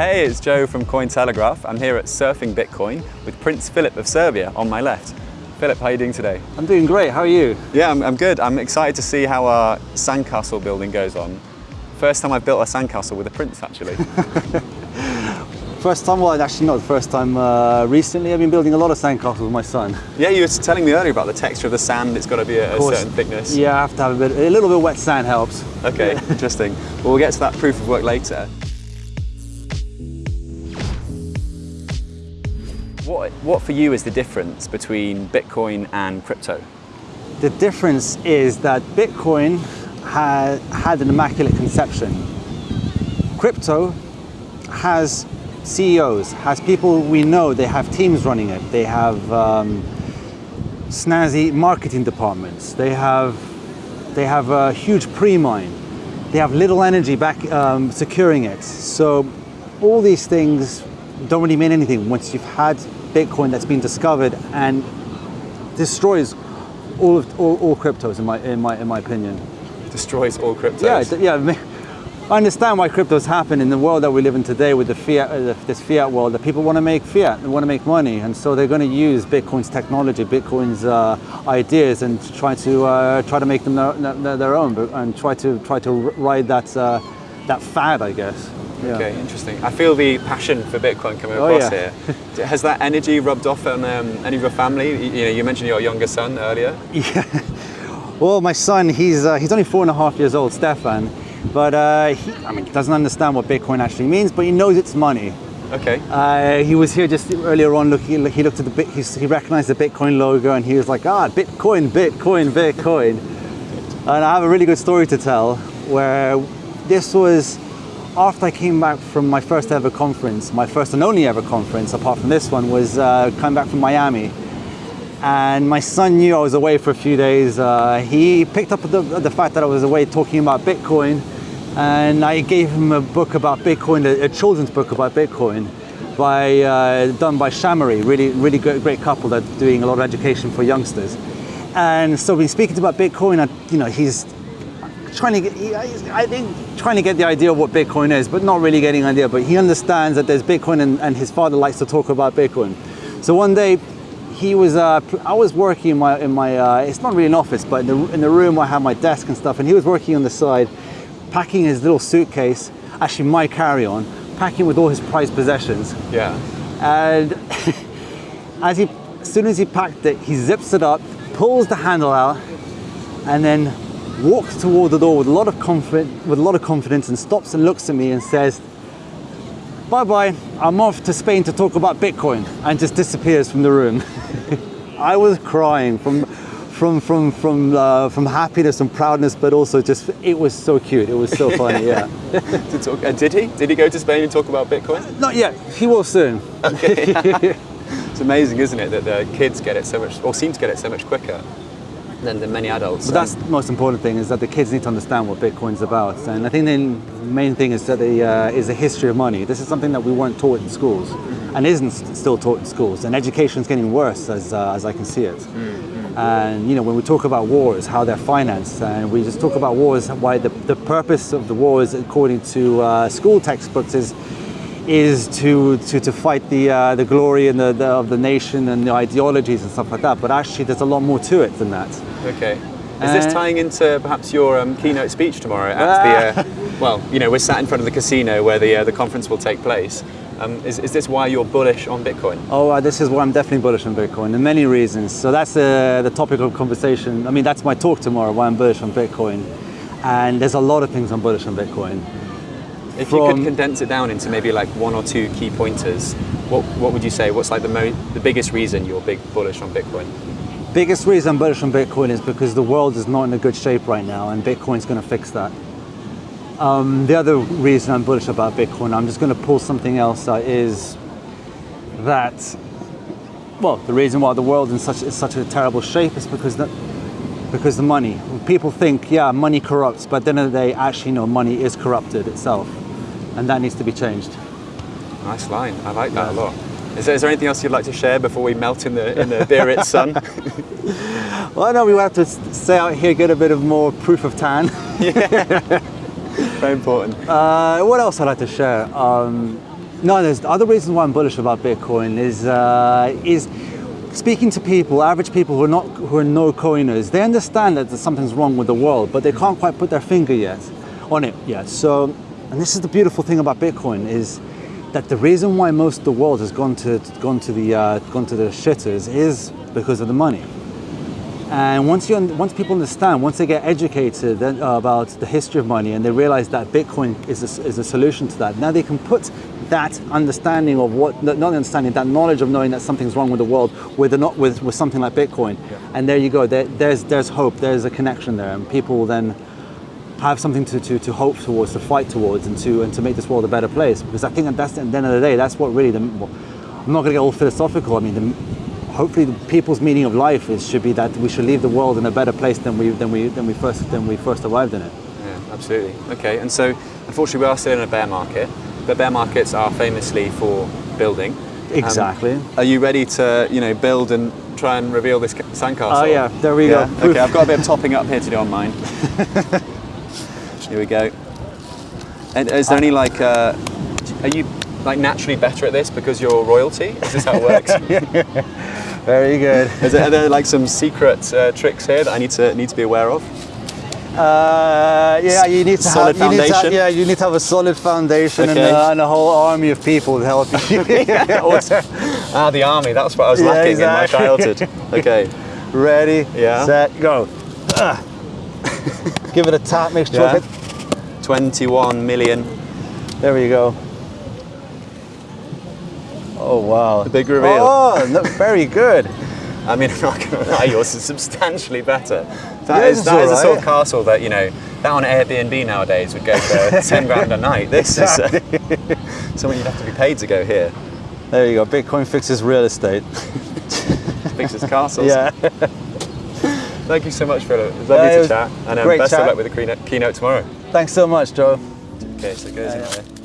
Hey, it's Joe from Cointelegraph. I'm here at Surfing Bitcoin with Prince Philip of Serbia on my left. Philip, how are you doing today? I'm doing great. How are you? Yeah, I'm, I'm good. I'm excited to see how our sandcastle building goes on. First time I've built a sandcastle with a prince, actually. First time, well, actually not the first time. Uh, recently, I've been building a lot of sandcastles with my son. yeah, you were telling me earlier about the texture of the sand. It's got to be a, a certain thickness. Yeah, I have to have a bit, a little bit of wet sand helps. Okay, interesting. Well, we'll get to that proof of work later. What, what for you is the difference between Bitcoin and crypto? The difference is that Bitcoin had, had an immaculate conception. Crypto has CEOs, has people we know, they have teams running it, they have um, snazzy marketing departments, they have, they have a huge pre-mine, they have little energy back um, securing it. So all these things don't really mean anything once you've had Bitcoin that's been discovered and destroys all of all, all cryptos in my in my in my opinion. Destroys all cryptos. Yeah, yeah. I understand why cryptos happen in the world that we live in today with the fiat, uh, this fiat world. That people want to make fiat, they want to make money, and so they're going to use Bitcoin's technology, Bitcoin's uh, ideas, and try to uh, try to make them their, their, own, and try to try to ride that uh, that fad, I guess. Yeah. Okay, interesting. I feel the passion for Bitcoin coming oh, across yeah. here. Has that energy rubbed off on um, any of your family? You, you, know, you mentioned your younger son earlier. Yeah. Well, my son, he's uh, he's only four and a half years old, Stefan but uh, he, I mean, doesn't understand what Bitcoin actually means, but he knows it's money. Okay. Uh, he was here just earlier on. Look, he, he looked at the bit. He, he, recognized the Bitcoin logo, and he was like, "Ah, Bitcoin, Bitcoin, Bitcoin." and I have a really good story to tell, where this was after I came back from my first ever conference, my first and only ever conference, apart from this one, was uh, coming back from Miami and my son knew I was away for a few days. Uh, he picked up the, the fact that I was away talking about Bitcoin and I gave him a book about Bitcoin, a, a children's book about Bitcoin by, uh, done by Shamory, really, really great, great couple that are doing a lot of education for youngsters. And so we're speaking about Bitcoin, you know, he's trying to get, I think, trying to get the idea of what Bitcoin is, but not really getting an idea, but he understands that there's Bitcoin and, and his father likes to talk about Bitcoin. So one day he was, uh, I was working in my, in my uh, it's not really an office, but in the, in the room where I have my desk and stuff, and he was working on the side, packing his little suitcase, actually my carry-on, packing with all his prized possessions. Yeah. And as he, as soon as he packed it, he zips it up, pulls the handle out, and then walks toward the door with a lot of confidence, with a lot of confidence, and stops and looks at me and says, bye-bye, I'm off to Spain to talk about Bitcoin, and just disappears from the room. I was crying from, from, from, from, uh, from happiness and proudness, but also just, it was so cute. It was so funny, yeah. to talk, uh, did he? Did he go to Spain and talk about Bitcoin? Not yet, he will soon. Okay. it's amazing, isn't it, that the kids get it so much, or seem to get it so much quicker than, than many adults. But that's the most important thing is that the kids need to understand what Bitcoin's about. And I think the main thing is that the uh, is the history of money. This is something that we weren't taught in schools and isn't still taught in schools. And education is getting worse as, uh, as I can see it. Mm-hmm. And you know, when we talk about wars, how they're financed, and we just talk about wars, why the, the purpose of the wars, according to uh, school textbooks, is is to, to, to fight the, uh, the glory and the, the, of the nation and the ideologies and stuff like that. But actually, there's a lot more to it than that. Okay. Is uh, this tying into perhaps your um, keynote speech tomorrow at the, uh, well, you know, we're sat in front of the casino where the, uh, the conference will take place. Um, is, is this why you're bullish on Bitcoin? Oh, uh, this is why I'm definitely bullish on Bitcoin, and many reasons. So that's uh, the topic of conversation. I mean, that's my talk tomorrow, why I'm bullish on Bitcoin. And there's a lot of things I'm bullish on Bitcoin. If From, you could condense it down into maybe like one or two key pointers, what, what would you say? What's like the, mo- the biggest reason you're big bullish on Bitcoin? Biggest reason I'm bullish on Bitcoin is because the world is not in a good shape right now, and Bitcoin's going to fix that. Um, the other reason I'm bullish about Bitcoin, I'm just going to pull something else is that, well, the reason why the world in such is such a terrible shape is because the, because the money. People think, yeah, money corrupts, but then they actually know money is corrupted itself and that needs to be changed. Nice line. I like that yeah. a lot. Is there, is there anything else you'd like to share before we melt in the in the Biarritz sun? well, I know we have to stay out here, get a bit of more proof of tan. yeah, very important. Uh, what else I'd like to share? Um, No, there's the other reasons why I'm bullish about Bitcoin is uh, is speaking to people, average people who are not who are no coiners. They understand that something's wrong with the world, but they can't quite put their finger yet on it yet. So, and this is the beautiful thing about Bitcoin is that the reason why most of the world has gone to gone to the uh, gone to the shitters is because of the money. And once you once people understand, once they get educated then, uh, about the history of money, and they realize that Bitcoin is a, is a solution to that, now they can put that understanding of what not understanding that knowledge of knowing that something's wrong with the world with not with, with something like Bitcoin, Yeah. and there you go. There, there's there's hope. There's a connection there, and people will then have something to, to, to hope towards, to fight towards, and to and to make this world a better place. Because I think that that's at the end of the day, that's what really the. Well, I'm not going to get all philosophical. I mean, the, hopefully, the people's meaning of life is should be that we should leave the world in a better place than we than we than we first than we first arrived in it. Yeah, absolutely. Okay, and so unfortunately we are still in a bear market, but bear markets are famously for building. Um, Exactly. are you ready to, you know, build and try and reveal this sandcastle? Oh, yeah, there we Yeah, go. Okay, I've got a bit of topping up here to do on mine. here we go. And is there any like, uh, are you like naturally better at this because you're royalty? Is this how it works? Very good. Is there, are there like some secret uh, tricks here that I need to need to be aware of? Uh, yeah, you need to Solid have, you need to have- yeah, you need to have a solid foundation and, uh, and a whole army of people to help you. Ah, the army. That's what I was Yeah, lacking exactly. in my childhood. Okay. Ready, Yeah. set, go. Ah. Give it a tap, make sure. Yeah. 21 million. There we go. Oh wow! The big reveal. Oh, no, very good. I mean, I'm not going to lie, yours is substantially better. That Yours is, is that is the sort of castle that, you know, that on Airbnb nowadays would go for 10 grand a night. This is uh, something you'd have to be paid to go here. There you go. Bitcoin fixes real estate. Fixes castles. Yeah. Thank you so much, Philip. It was lovely Yeah, it to was chat. And um, great best chat. of luck with the keynote, keynote tomorrow. Thanks so much, Joe. Okay, so it goes in there.